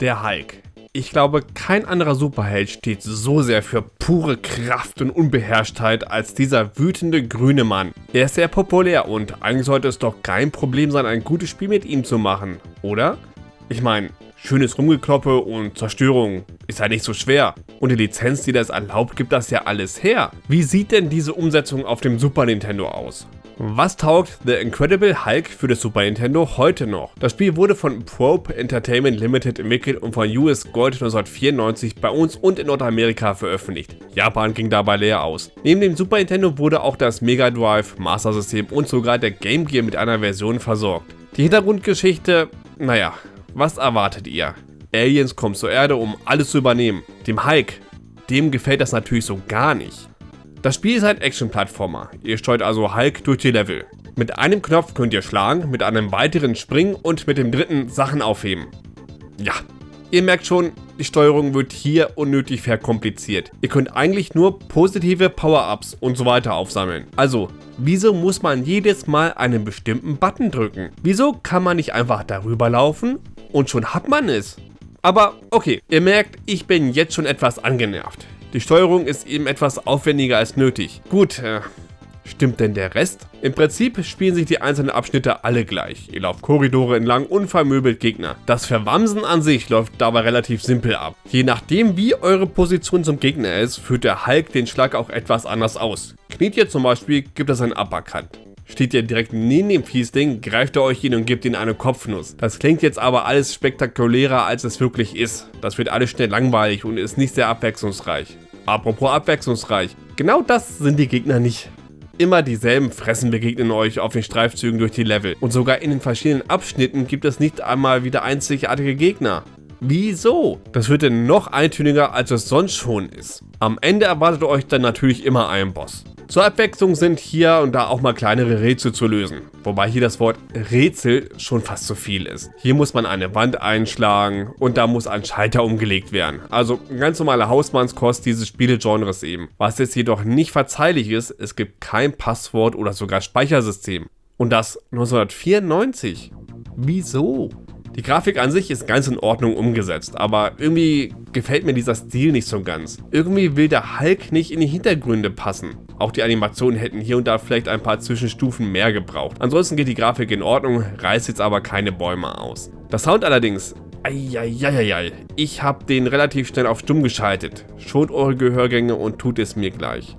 Der Hulk. Ich glaube, kein anderer Superheld steht so sehr für pure Kraft und Unbeherrschtheit als dieser wütende grüne Mann. Er ist sehr populär und eigentlich sollte es doch kein Problem sein, ein gutes Spiel mit ihm zu machen, oder? Ich meine, schönes Rumgekloppe und Zerstörung ist ja nicht so schwer. Und die Lizenz, die das erlaubt, gibt das ja alles her. Wie sieht denn diese Umsetzung auf dem Super Nintendo aus? Was taugt The Incredible Hulk für das Super Nintendo heute noch? Das Spiel wurde von Probe Entertainment Limited entwickelt und von US Gold 1994 bei uns und in Nordamerika veröffentlicht. Japan ging dabei leer aus. Neben dem Super Nintendo wurde auch das Mega Drive, Master System und sogar der Game Gear mit einer Version versorgt. Die Hintergrundgeschichte, naja, was erwartet ihr? Aliens kommen zur Erde, um alles zu übernehmen. Dem Hulk, dem gefällt das natürlich so gar nicht. Das Spiel ist ein Action-Plattformer. Ihr steuert also Hulk durch die Level. Mit einem Knopf könnt ihr schlagen, mit einem weiteren springen und mit dem dritten Sachen aufheben. Ja, ihr merkt schon, die Steuerung wird hier unnötig verkompliziert. Ihr könnt eigentlich nur positive Power-Ups und so weiter aufsammeln. Also, wieso muss man jedes Mal einen bestimmten Button drücken? Wieso kann man nicht einfach darüber laufen und schon hat man es? Aber okay, ihr merkt, ich bin jetzt schon etwas angenervt. Die Steuerung ist eben etwas aufwendiger als nötig. Gut, äh, Stimmt denn der Rest? Im Prinzip spielen sich die einzelnen Abschnitte alle gleich. Ihr lauft Korridore entlang und vermöbelt Gegner. Das Verwamsen an sich läuft dabei relativ simpel ab. Je nachdem wie eure Position zum Gegner ist, führt der Hulk den Schlag auch etwas anders aus. Kniet ihr zum Beispiel, gibt es einen Uppercut. Steht ihr direkt neben dem Fiesding, greift er euch hin und gibt ihm eine Kopfnuss. Das klingt jetzt aber alles spektakulärer als es wirklich ist. Das wird alles schnell langweilig und ist nicht sehr abwechslungsreich. Apropos abwechslungsreich, genau das sind die Gegner nicht. Immer dieselben Fressen begegnen euch auf den Streifzügen durch die Level. Und sogar in den verschiedenen Abschnitten gibt es nicht einmal wieder einzigartige Gegner. Wieso? Das wird denn noch eintöniger, als es sonst schon ist. Am Ende erwartet euch dann natürlich immer ein Boss. Zur Abwechslung sind hier und da auch mal kleinere Rätsel zu lösen, wobei hier das Wort Rätsel schon fast zu viel ist. Hier muss man eine Wand einschlagen und da muss ein Schalter umgelegt werden. Also ganz normale Hausmannskost dieses Spielegenres eben. Was jetzt jedoch nicht verzeihlich ist, es gibt kein Passwort oder sogar Speichersystem. Und das 1994. Wieso? Die Grafik an sich ist ganz in Ordnung umgesetzt, aber irgendwie gefällt mir dieser Stil nicht so ganz. Irgendwie will der Hulk nicht in die Hintergründe passen. Auch die Animationen hätten hier und da vielleicht ein paar Zwischenstufen mehr gebraucht. Ansonsten geht die Grafik in Ordnung, reißt jetzt aber keine Bäume aus. Der Sound allerdings, Eieieiei, ich habe den relativ schnell auf stumm geschaltet. Schont eure Gehörgänge und tut es mir gleich.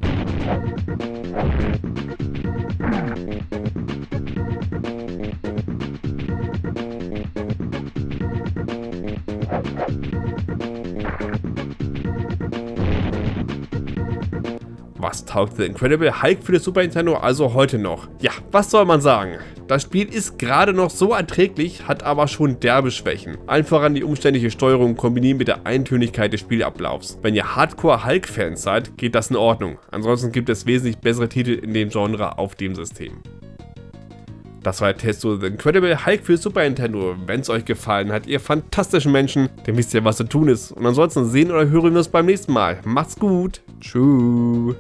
Was taugt The Incredible Hulk für das Super Nintendo also heute noch? Ja, was soll man sagen? Das Spiel ist gerade noch so erträglich, hat aber schon derbe Schwächen. Einfach an die umständliche Steuerung kombiniert mit der Eintönigkeit des Spielablaufs. Wenn ihr Hardcore-Hulk-Fans seid, geht das in Ordnung. Ansonsten gibt es wesentlich bessere Titel in dem Genre auf dem System. Das war der Test zu The Incredible Hulk für Super Nintendo. Wenn es euch gefallen hat, ihr fantastischen Menschen, dann wisst ihr, was zu tun ist. Und ansonsten sehen oder hören wir uns beim nächsten Mal. Macht's gut. Tschüss.